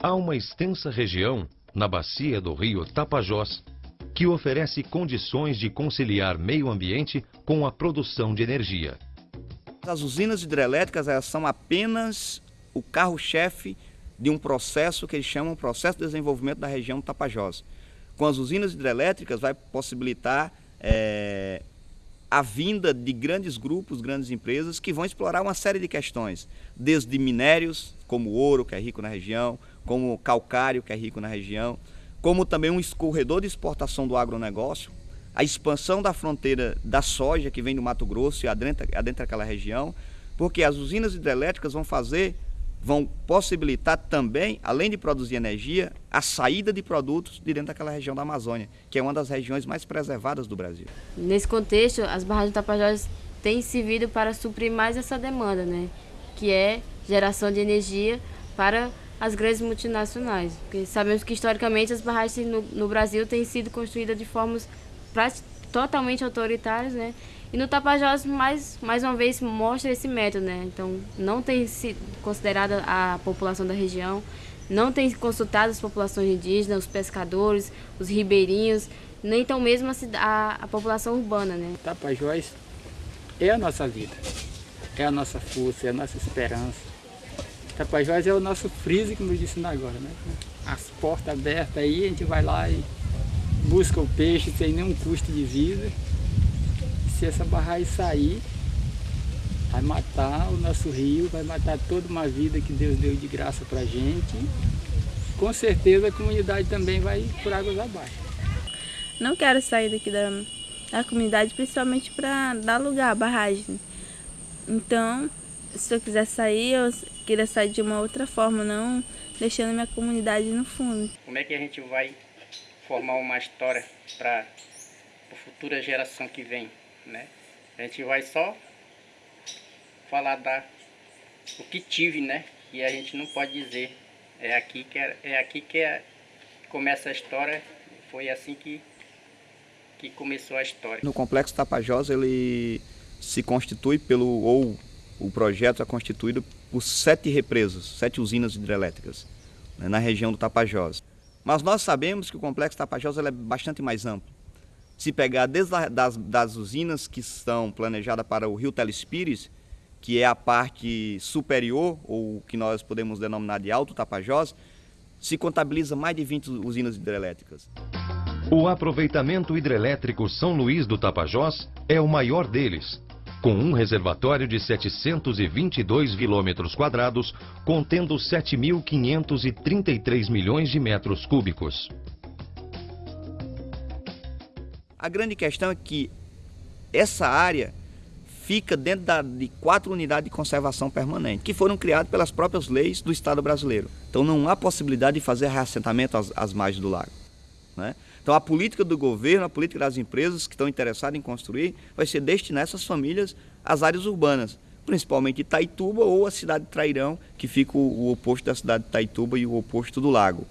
Há uma extensa região, na bacia do rio Tapajós, que oferece condições de conciliar meio ambiente com a produção de energia. As usinas hidrelétricas elas são apenas o carro-chefe de um processo que eles chamam de processo de desenvolvimento da região Tapajós. Com as usinas hidrelétricas vai possibilitar é, a vinda de grandes grupos, grandes empresas que vão explorar uma série de questões, desde minérios, como ouro, que é rico na região, como calcário, que é rico na região, como também um escorredor de exportação do agronegócio, a expansão da fronteira da soja que vem do Mato Grosso e adentra, adentra aquela região, porque as usinas hidrelétricas vão fazer vão possibilitar também, além de produzir energia, a saída de produtos de dentro daquela região da Amazônia, que é uma das regiões mais preservadas do Brasil. Nesse contexto, as barragens Tapajós têm servido para suprir mais essa demanda, né? que é geração de energia para as grandes multinacionais. Porque sabemos que historicamente as barragens no, no Brasil têm sido construídas de formas totalmente autoritárias, né? E no Tapajós, mais, mais uma vez, mostra esse método, né? Então, não tem sido considerada a população da região, não tem consultado as populações indígenas, os pescadores, os ribeirinhos, nem tão mesmo a, a, a população urbana, né? Tapajós é a nossa vida, é a nossa força, é a nossa esperança. Tapajós é o nosso freezer, como eu disse agora, né? As portas abertas aí, a gente vai lá e busca o peixe sem nenhum custo de vida se essa barragem sair, vai matar o nosso rio, vai matar toda uma vida que Deus deu de graça para gente. Com certeza a comunidade também vai por águas abaixo. Não quero sair daqui da, da comunidade, principalmente para dar lugar à barragem. Então, se eu quiser sair, eu queria sair de uma outra forma, não deixando minha comunidade no fundo. Como é que a gente vai formar uma história para a futura geração que vem? né? A gente vai só falar da o que tive, né? E a gente não pode dizer é aqui que é, é aqui que é, começa a história. Foi assim que que começou a história. No complexo Tapajós ele se constitui pelo ou o projeto é constituído por sete represas, sete usinas hidrelétricas né, na região do Tapajós. Mas nós sabemos que o complexo Tapajós é bastante mais amplo se pegar desde a, das, das usinas que estão planejadas para o rio Telespires, que é a parte superior, ou que nós podemos denominar de Alto Tapajós, se contabiliza mais de 20 usinas hidrelétricas. O aproveitamento hidrelétrico São Luís do Tapajós é o maior deles, com um reservatório de 722 quilômetros quadrados, contendo 7.533 milhões de metros cúbicos. A grande questão é que essa área fica dentro da, de quatro unidades de conservação permanente, que foram criadas pelas próprias leis do Estado brasileiro. Então não há possibilidade de fazer reassentamento às, às margens do lago. Né? Então a política do governo, a política das empresas que estão interessadas em construir, vai ser destinar essas famílias às áreas urbanas, principalmente Itaituba ou a cidade de Trairão, que fica o, oposto da cidade de Itaituba e o oposto do lago.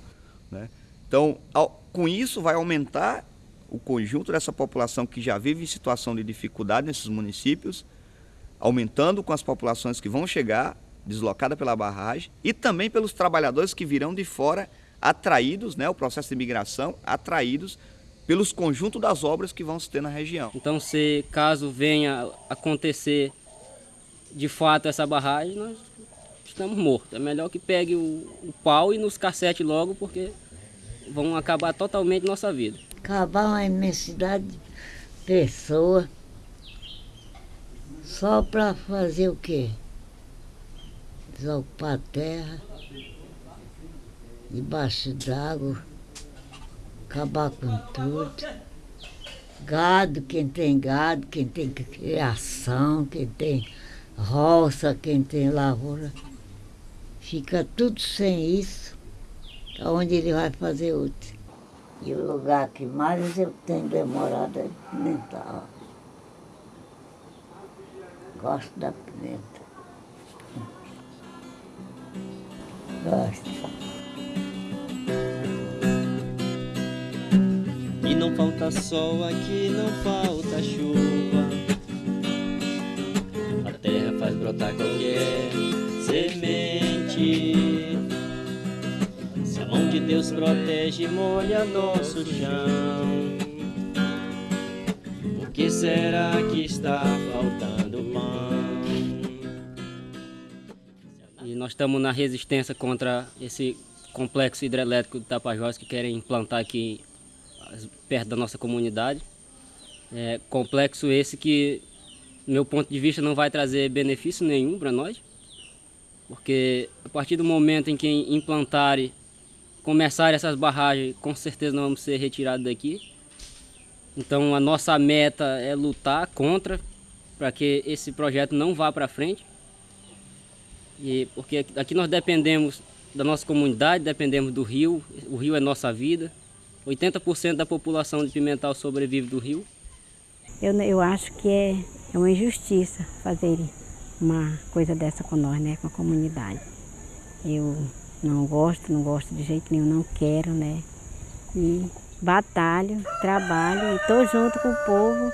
Né? Então, ao, com isso vai aumentar o conjunto dessa população que já vive em situação de dificuldade nesses municípios, aumentando com as populações que vão chegar, deslocadas pela barragem, e também pelos trabalhadores que virão de fora, atraídos, né, o processo de migração, atraídos pelos conjuntos das obras que vão se ter na região. Então, se caso venha acontecer de fato essa barragem, nós estamos mortos. É melhor que pegue o, o pau e nos cacete logo, porque vão acabar totalmente nossa vida acabar uma imensidade de pessoas só para fazer o quê? Desocupar a terra, debaixo d'água, acabar com tudo. Gado, quem tem gado, quem tem criação, quem tem roça, quem tem lavoura, fica tudo sem isso. Onde ele vai fazer outro? E o lugar que mais eu tenho demorado é pimenta. Gosto da pimenta. Gosto. Não falta sol aqui, não falta chuva. A terra faz brotar qualquer semente. que Deus protege e molha nosso chão. O que será que está faltando pão? E nós estamos na resistência contra esse complexo hidrelétrico de Tapajós que querem implantar aqui perto da nossa comunidade. É, complexo esse que, do meu ponto de vista, não vai trazer benefício nenhum para nós, porque a partir do momento em que implantarem, começarem essas barragens, com certeza nós vamos ser retirados daqui. Então a nossa meta é lutar contra, para que esse projeto não vá para frente. E porque aqui nós dependemos da nossa comunidade, dependemos do rio, o rio é nossa vida. 80% da população de Pimental sobrevive do rio. Eu, eu acho que é, é uma injustiça fazer uma coisa dessa com nós, né, com a comunidade. Eu não gosto, não gosto de jeito nenhum, não quero, né. E batalho, trabalho e estou junto com o povo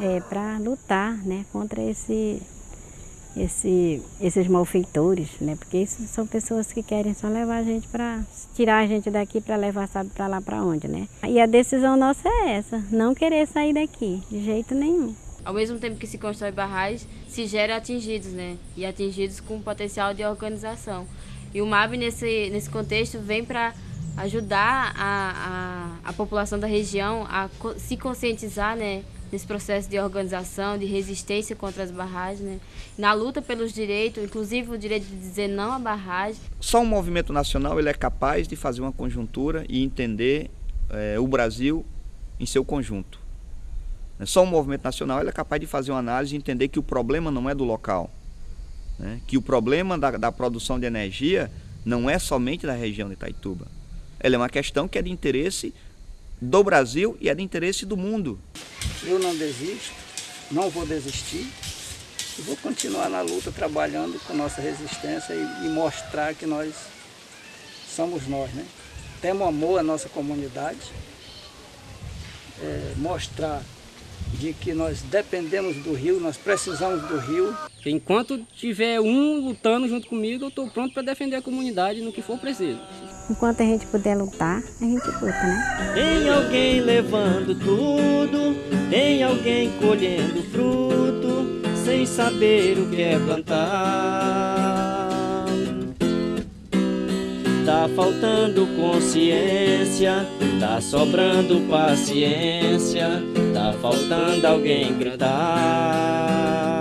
é, para lutar né, contra esse, esse, esses malfeitores, né? Porque isso são pessoas que querem só levar a gente para tirar a gente daqui para levar sabe para lá para onde, né? E a decisão nossa é essa, não querer sair daqui de jeito nenhum. Ao mesmo tempo que se constrói barragens, se gera atingidos, né? E atingidos com potencial de organização. E o MAB nesse nesse contexto vem para ajudar a, a, a população da região a se conscientizar, né? Nesse processo de organização, de resistência contra as barragens, né? na luta pelos direitos, inclusive o direito de dizer não à barragem. Só um movimento nacional ele é capaz de fazer uma conjuntura e entender é, o Brasil em seu conjunto. Só um movimento nacional ele é capaz de fazer uma análise e entender que o problema não é do local, né? que o problema da, da produção de energia não é somente da região de Itaituba. Ela é uma questão que é de interesse do Brasil e é de interesse do mundo. Eu não desisto, não vou desistir e vou continuar na luta trabalhando com nossa resistência e, e mostrar que nós somos nós, né? Temos amor à nossa comunidade, é, mostrar de que nós dependemos do rio, nós precisamos do rio. Enquanto tiver um lutando junto comigo, eu estou pronto para defender a comunidade no que for preciso. Enquanto a gente puder lutar, a gente luta, né? Tem alguém levando tudo, tem alguém colhendo fruto, sem saber o que é plantar. Tá faltando consciência, tá sobrando paciência, tá faltando alguém gritar.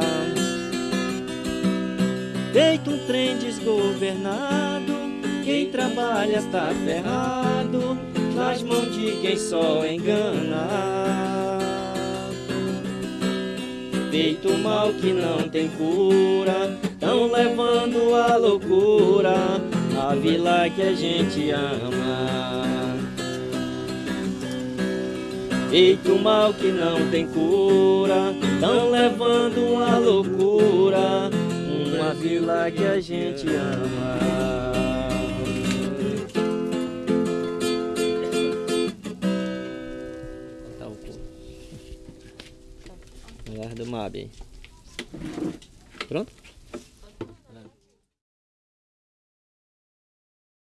Feito um trem desgovernado, quem trabalha está ferrado, nas mãos de quem só engana. Feito mal que não tem cura, tão levando a loucura a vila que a gente ama. Feito mal que não tem cura, tão levando a loucura, uma vila que a gente ama.